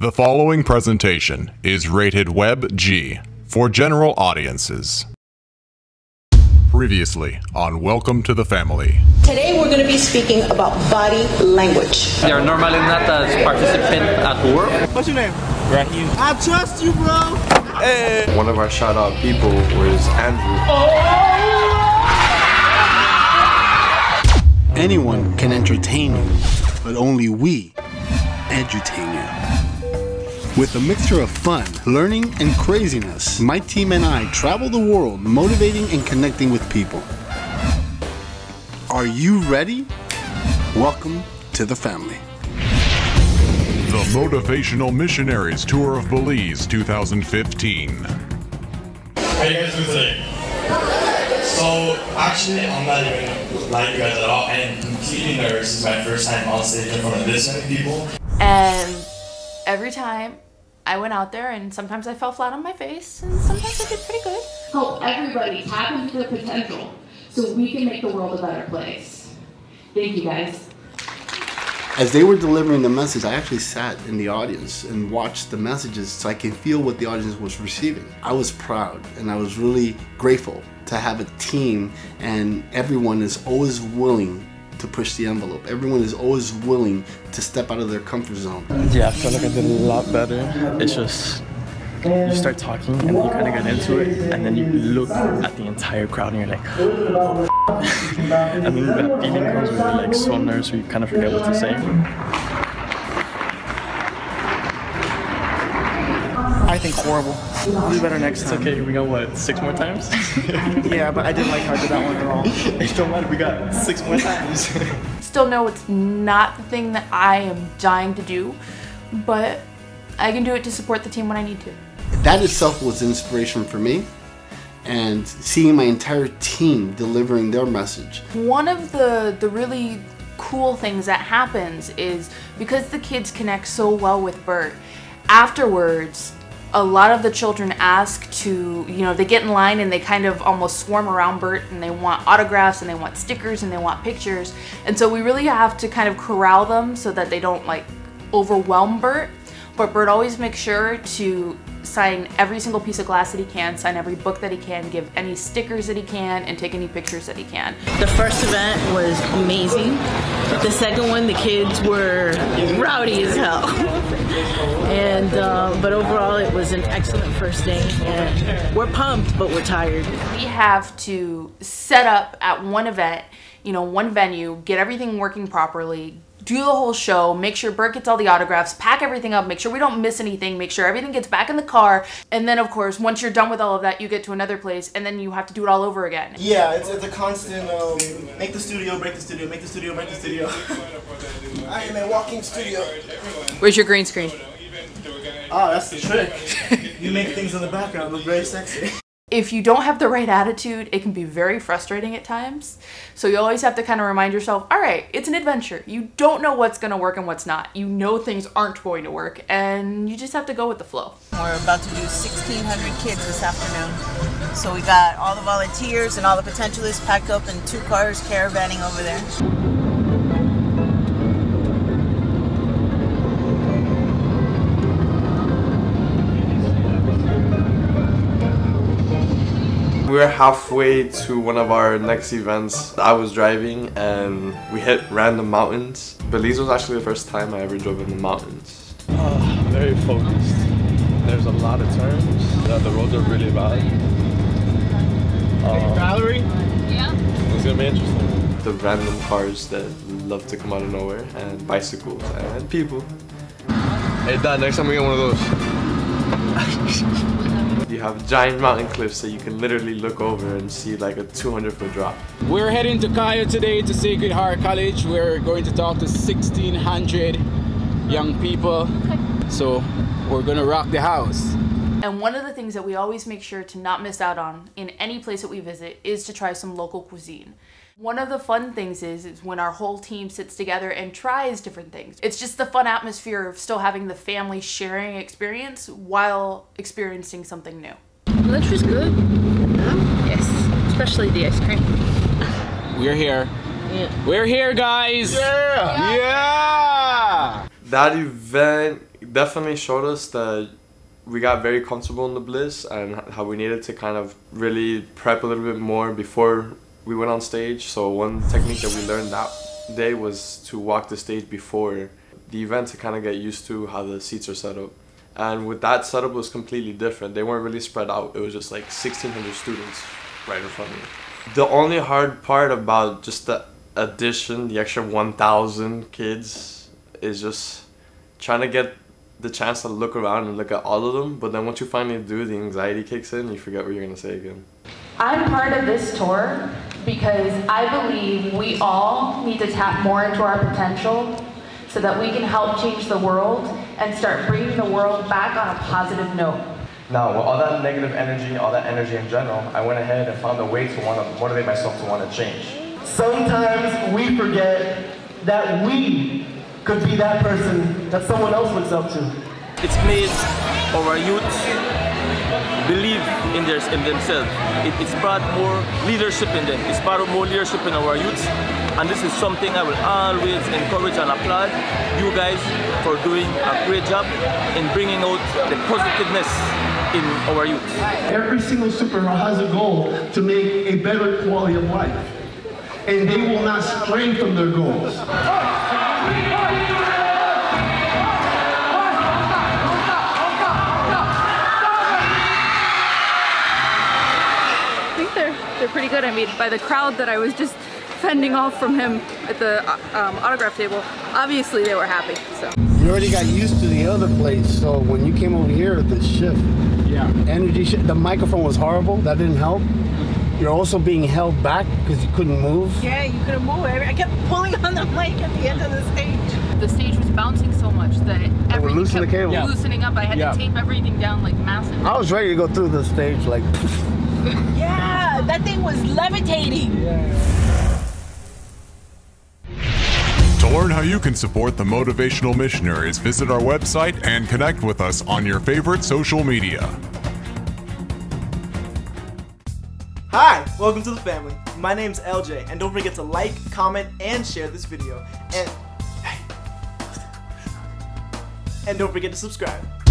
The following presentation is rated Web G for general audiences. Previously on Welcome to the Family. Today we're going to be speaking about body language. They are normally not as participant at work. What's your name? Rahim. I trust you, bro. Hey. One of our shout out people was Andrew. Anyone can entertain you, but only we edutain you. With a mixture of fun, learning, and craziness, my team and I travel the world motivating and connecting with people. Are you ready? Welcome to the family. The Motivational Missionaries Tour of Belize 2015. How you guys doing today? So actually, I'm not even like you guys at all. I am completely nervous. This is my first time on stage in front of this many people. And every time I went out there, and sometimes I fell flat on my face, and sometimes I did pretty good. help everybody tap into their potential so we can make the world a better place. Thank you guys. As they were delivering the message, I actually sat in the audience and watched the messages so I could feel what the audience was receiving. I was proud and I was really grateful to have a team and everyone is always willing to push the envelope. Everyone is always willing to step out of their comfort zone. Yeah, I feel like I did a lot better. It's just you start talking and you kind of get into it, and then you look at the entire crowd and you're like, oh, and then that feeling comes where you're like so nervous, you kind of forget what to say. I think horrible. Do better next It's time. okay. We got what six more times? Yeah, but I didn't like how I did that one at all. it don't matter. We got six more times. Still know it's not the thing that I am dying to do, but I can do it to support the team when I need to. That itself was inspiration for me and seeing my entire team delivering their message. One of the the really cool things that happens is because the kids connect so well with Bert, afterwards a lot of the children ask to, you know, they get in line and they kind of almost swarm around Bert and they want autographs and they want stickers and they want pictures. And so we really have to kind of corral them so that they don't like overwhelm Bert. But Bert always makes sure to sign every single piece of glass that he can, sign every book that he can, give any stickers that he can, and take any pictures that he can. The first event was amazing. The second one, the kids were rowdy as hell. And uh, but overall, it was an excellent first day. And we're pumped, but we're tired. we have to set up at one event, you know, one venue, get everything working properly, do the whole show, make sure Bert gets all the autographs, pack everything up, make sure we don't miss anything, make sure everything gets back in the car, and then of course, once you're done with all of that, you get to another place and then you have to do it all over again. Yeah, it's, it's a constant um, make the studio, break the studio, make the studio, break the studio. I am a walking studio. Where's your green screen? Oh, that's the trick. you make things in the background look very sexy. If you don't have the right attitude, it can be very frustrating at times. So you always have to kind of remind yourself, all right, it's an adventure. You don't know what's going to work and what's not. You know things aren't going to work, and you just have to go with the flow. We're about to do 1,600 kids this afternoon. So we got all the volunteers and all the potentialists packed up in two cars caravanning over there. We're halfway to one of our next events. I was driving and we hit random mountains. Belize was actually the first time I ever drove in the mountains. Uh, very focused. There's a lot of turns. Uh, the roads are really bad. Uh, Valerie? Yeah? It's gonna be interesting. The random cars that love to come out of nowhere and bicycles and people. Hey, Dad, next time we get one of those. You have giant mountain cliffs that you can literally look over and see like a 200 foot drop. We're heading to Cayo today to Sacred Heart College. We're going to talk to 1,600 young people. So we're gonna rock the house. And one of the things that we always make sure to not miss out on in any place that we visit is to try some local cuisine. One of the fun things is, is when our whole team sits together and tries different things. It's just the fun atmosphere of still having the family sharing experience while experiencing something new. Lunch was good. Yes, especially the ice cream. We're here. We're here, guys. Yeah. Yeah. That event definitely showed us that we got very comfortable in the bliss and how we needed to kind of really prep a little bit more before we went on stage. So one technique that we learned that day was to walk the stage before the event to kind of get used to how the seats are set up. And with that setup was completely different. They weren't really spread out. It was just like 1600 students right in front of me. The only hard part about just the addition, the extra 1000 kids is just trying to get the chance to look around and look at all of them, but then once you finally do, the anxiety kicks in, you forget what you're gonna say again. I'm part of this tour because I believe we all need to tap more into our potential so that we can help change the world and start bringing the world back on a positive note. Now, with all that negative energy, all that energy in general, I went ahead and found a way to want to motivate myself to want to change. Sometimes we forget that we could be that person that someone else looks up to. It's made our youth believe in, their, in themselves. It, it's brought more leadership in them. It's brought more leadership in our youth. And this is something I will always encourage and applaud you guys for doing a great job in bringing out the positiveness in our youth. Every single superhero has a goal to make a better quality of life. And they will not stray from their goals. They're they're pretty good. I mean, by the crowd that I was just fending off from him at the uh, um, autograph table, obviously they were happy. So You already got used to the other place, so when you came over here, the shift, yeah, energy, shift, the microphone was horrible. That didn't help. You're also being held back because you couldn't move. Yeah, you couldn't move. I I kept pulling on the mic at the end of the stage. The stage was bouncing so much that everything loosen the kept cable. Yeah. loosening up. I had Yeah. to tape everything down like massive. I was ready to go through the stage like. Yeah, that thing was levitating. To learn how you can support the Motivational Missionaries, visit our website and connect with us on your favorite social media. Hi, welcome to the family. My name's LJ, and don't forget to like, comment, and share this video. And and don't forget to subscribe.